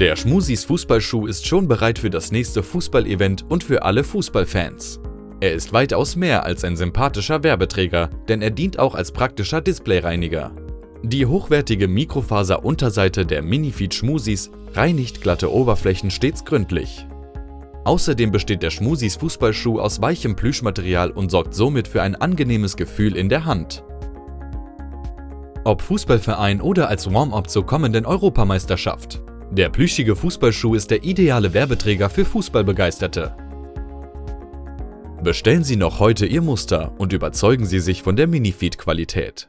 Der Schmusis Fußballschuh ist schon bereit für das nächste Fußballevent und für alle Fußballfans. Er ist weitaus mehr als ein sympathischer Werbeträger, denn er dient auch als praktischer Displayreiniger. Die hochwertige Mikrofaser-Unterseite der Minifeed Schmusis reinigt glatte Oberflächen stets gründlich. Außerdem besteht der Schmusis Fußballschuh aus weichem Plüschmaterial und sorgt somit für ein angenehmes Gefühl in der Hand. Ob Fußballverein oder als Warm-up zur kommenden Europameisterschaft. Der plüschige Fußballschuh ist der ideale Werbeträger für Fußballbegeisterte. Bestellen Sie noch heute Ihr Muster und überzeugen Sie sich von der Minifeed-Qualität.